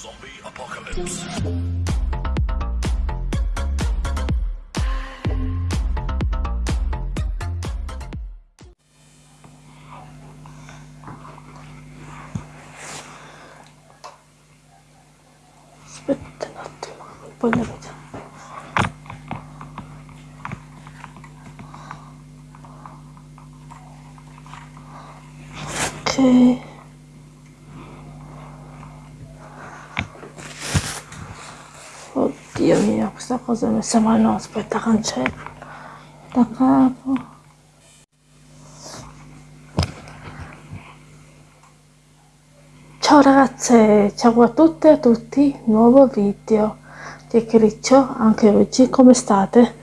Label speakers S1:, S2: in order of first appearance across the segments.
S1: Zombie apocalypse.
S2: Aspetta un attimo, poi la questa cosa messa male. No, aspetta, cancello. Da capo. Ciao ragazze, ciao a tutte e a tutti, nuovo video di Criccio, anche oggi, come state?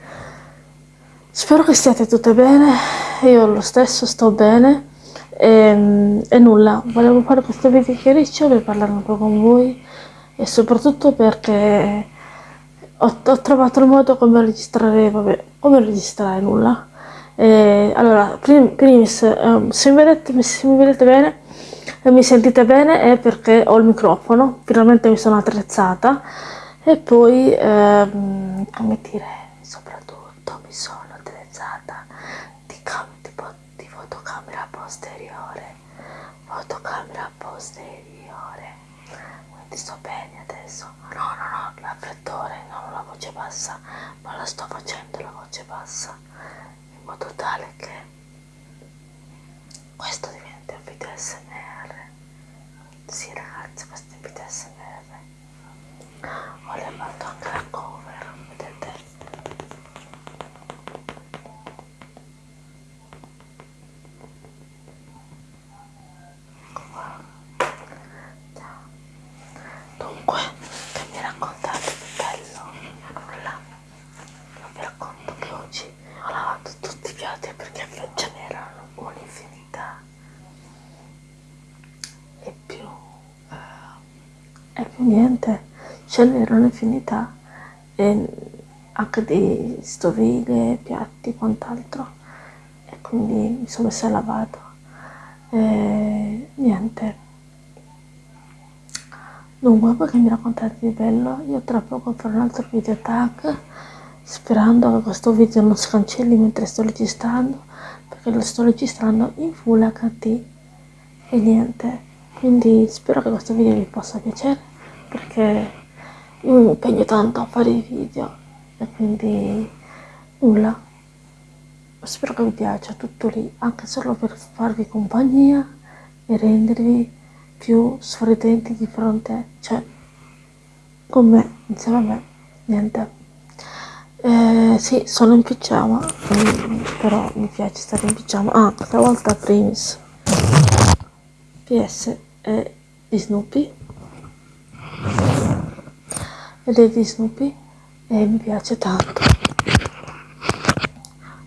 S2: Spero che stiate tutte bene, io lo stesso sto bene e, e nulla, volevo fare questo video di Criccio per parlare un po' con voi e soprattutto perché ho, ho trovato il modo come registrare, vabbè, come registrare nulla. E, allora, prim, primis, um, se, mi vedete, se mi vedete bene e mi sentite bene è perché ho il microfono, finalmente mi sono attrezzata e poi, ehm, come dire, soprattutto mi sono attrezzata di, cam di, di fotocamera posteriore, fotocamera posteriore, quindi sto bene adesso, no no no, l'affrettore, non la voce bassa, ma la sto facendo la voce bassa, in modo tale che questo diventa un video SMR. Sì ragazzi, questo è un video SMR. Ho la cover, vedete? Ecco qua. Ciao. Dunque, che mi raccontate di bello? Nulla. Non vi racconto che oggi ho lavato tutti i piatti perché ce n'erano un'infinità e più eh, e più niente ce n'erano infinità e anche di stoviglie, piatti, quant'altro. E quindi mi sono messa a lavato e niente. Dunque, voi che mi raccontate di bello, io tra poco farò un altro video tag, sperando che questo video non si cancelli mentre sto registrando, perché lo sto registrando in Full HD e niente. Quindi spero che questo video vi possa piacere, perché io mi impegno tanto a fare i video e quindi nulla. Spero che vi piaccia tutto lì, anche solo per farvi compagnia e rendervi più sorridenti di fronte, cioè con me, insieme a me, niente. Eh, sì, sono in pigiama, però mi piace stare in pigiama. Ah, stavolta Primis. PS è di Snoopy. Di Snoopy e mi piace tanto.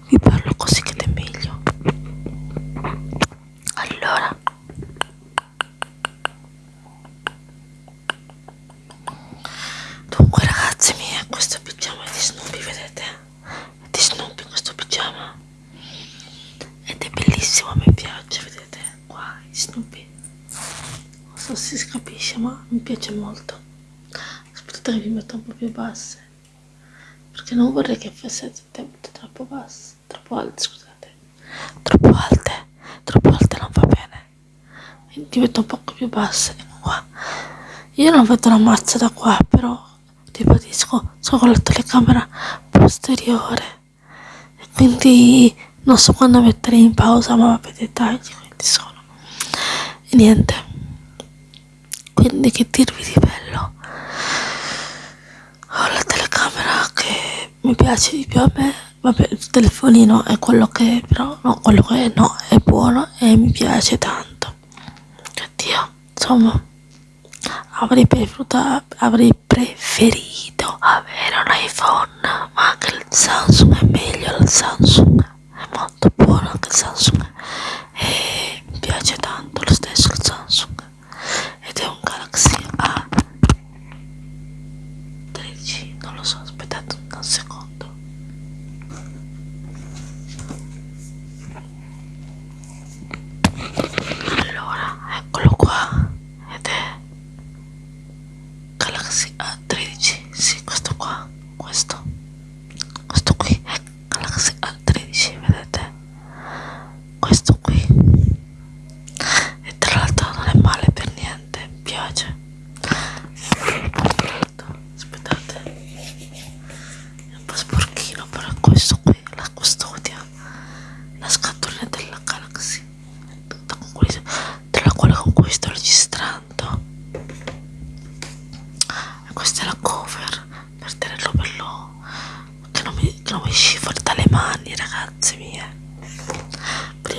S2: Vi parlo così che è meglio. Allora. Dunque ragazzi miei, questo pigiama di Snoopy, vedete? È di Snoopy questo pigiama. Ed è bellissimo, me piace, vedete? Qua, Snoopy. Non so se si capisce, ma mi piace molto. Vi metto un po' più basse. Perché non vorrei che fosse troppo basse, troppo alte, scusate. Troppo alte, troppo alte non va bene. Quindi metto un po' più basse, qua. Io non vedo la mazza da qua, però ribadisco, sono con la telecamera posteriore e quindi non so quando mettere in pausa, ma vabbè dettagli, quindi sono. E niente. Quindi che dirvi di bello? Ho la telecamera che mi piace di più a me, vabbè il telefonino è quello che è, però no, quello che è no, è buono e mi piace tanto. Oddio, insomma avrei preferito, avrei preferito avere un iPhone ma anche il Samsung è meglio il Samsung è molto buono anche il Samsung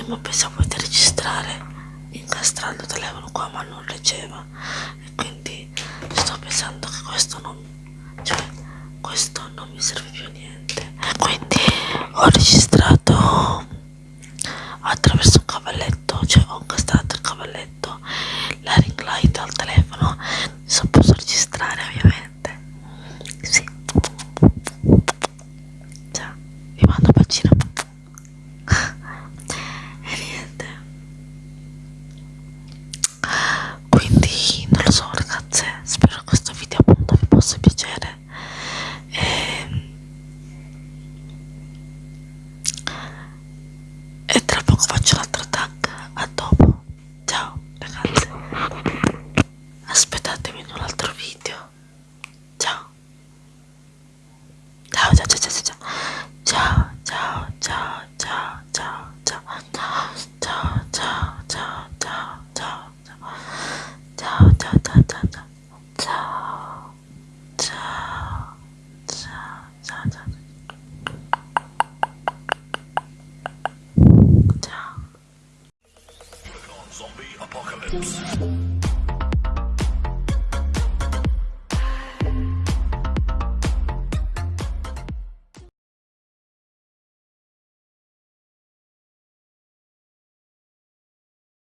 S2: prima pensavo di registrare incastrando il telefono qua ma non leggeva e quindi sto pensando che questo non cioè questo non mi serve più a niente. E quindi ho registrato attraverso dopo faccio l'altra tag a dopo. Ciao ragazze aspettatemi in un altro video. Ciao. Ciao ciao ciao ciao, ciao.